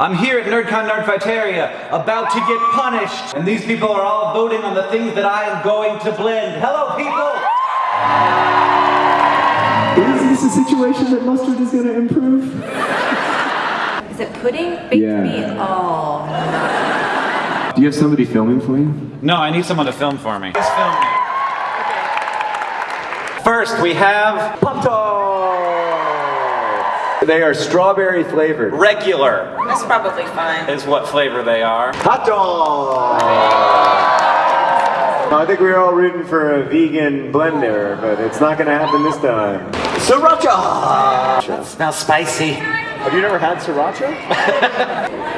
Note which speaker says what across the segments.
Speaker 1: I'm here at NerdCon Nerdfighteria, about to get punished, and these people are all voting on the things that I am going to blend. Hello, people!
Speaker 2: Is this a situation that mustard is going to improve?
Speaker 3: Is it pudding? Baked
Speaker 2: Yeah.
Speaker 3: meat? Oh.
Speaker 2: Do you have somebody filming for you?
Speaker 1: No, I need someone to film for me. Just film me. First, we have
Speaker 4: Pop Tarts! They are strawberry flavored.
Speaker 1: regular,
Speaker 3: That's probably fine.
Speaker 1: is what flavor they are.
Speaker 4: Hot dog! I think we were all rooting for a vegan blender, but it's not gonna happen this time. Sriracha!
Speaker 1: Smells spicy.
Speaker 4: Have you never had sriracha?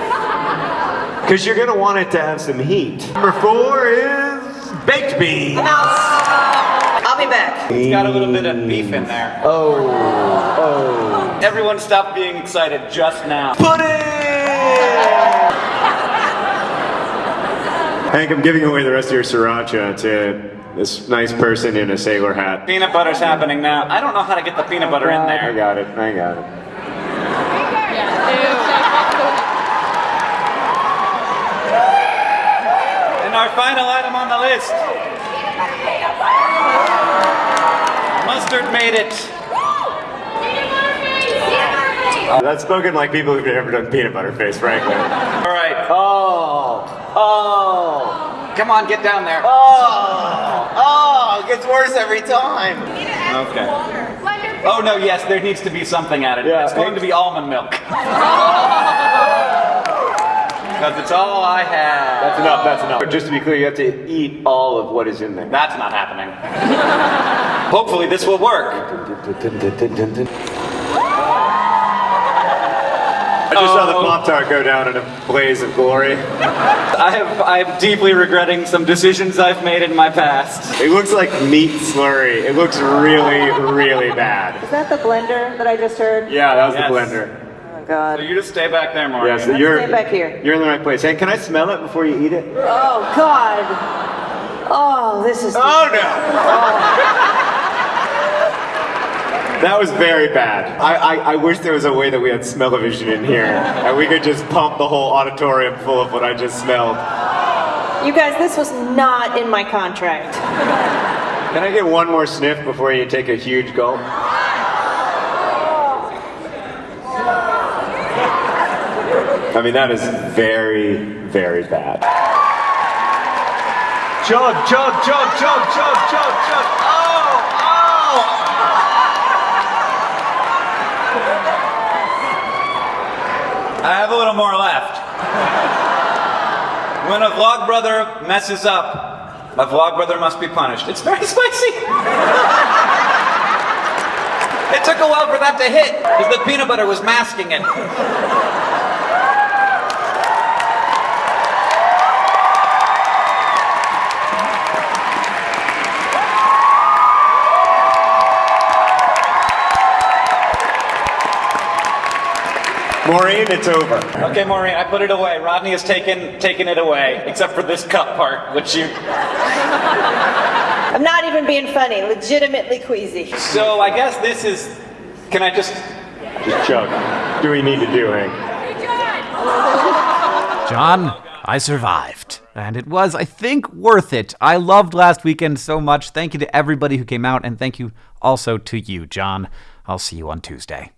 Speaker 4: Because you're gonna want it to have some heat. Number four is baked beans.
Speaker 3: I'll be back.
Speaker 1: It's got a little bit of beef in there.
Speaker 4: Oh, oh.
Speaker 1: Everyone stop being excited just now.
Speaker 4: Pudding! Hank, I'm giving away the rest of your sriracha to this nice person in a sailor hat.
Speaker 1: Peanut butter's happening now. I don't know how to get the peanut butter in there.
Speaker 4: I got it, I got it.
Speaker 1: And our final item on the list. Mustard made it.
Speaker 4: That's spoken like people who've never done peanut butter face, frankly.
Speaker 1: All right.
Speaker 4: Oh, oh,
Speaker 1: Come on, get down there.
Speaker 4: oh, oh, it gets worse every time.
Speaker 1: Okay. Oh no, yes, there needs to be something added.
Speaker 4: Yeah,
Speaker 1: it's going to be almond milk. Because it's all I have.
Speaker 4: That's enough, that's enough. But just to be clear, you have to eat all of what is in there.
Speaker 1: That's not happening. Hopefully this will work.
Speaker 4: I just saw the
Speaker 1: Oh.
Speaker 4: Pop Tart go down in a blaze of glory.
Speaker 1: I have I'm deeply regretting some decisions I've made in my past.
Speaker 4: It looks like meat slurry. It looks really, really bad.
Speaker 5: Is that the blender that I just heard?
Speaker 4: Yeah, that was
Speaker 1: Yes.
Speaker 4: the blender.
Speaker 5: Oh god.
Speaker 1: So you just stay back there, Maureen.
Speaker 4: Yes, you're
Speaker 5: stay back here.
Speaker 4: You're in the right place. Hey, can I smell it before you eat it?
Speaker 5: Oh god. Oh, this is.
Speaker 4: Oh no! That was very bad. I, I, I wish there was a way that we had smell-o-vision in here and we could just pump the whole auditorium full of what I just smelled.
Speaker 5: You guys, this was not in my contract.
Speaker 4: Can I get one more sniff before you take a huge gulp? I mean, that is very, very bad. Chug, chug, chug, chug, chug, chug, chug. Oh, oh!
Speaker 1: I have a little more left. When a vlog brother messes up, a vlog brother must be punished. It's very spicy. it took a while for that to hit because the peanut butter was masking it.
Speaker 4: Maureen, it's over.
Speaker 1: Okay, Maureen, I put it away. Rodney has taken taken it away, except for this cup part, which you.
Speaker 5: I'm not even being funny. Legitimately queasy.
Speaker 1: So I guess this is. Can I just?
Speaker 4: Just chug. Do we need to do, Hank?
Speaker 6: John, I survived. And it was, I think, worth it. I loved last weekend so much. Thank you to everybody who came out, and thank you also to you, John. I'll see you on Tuesday.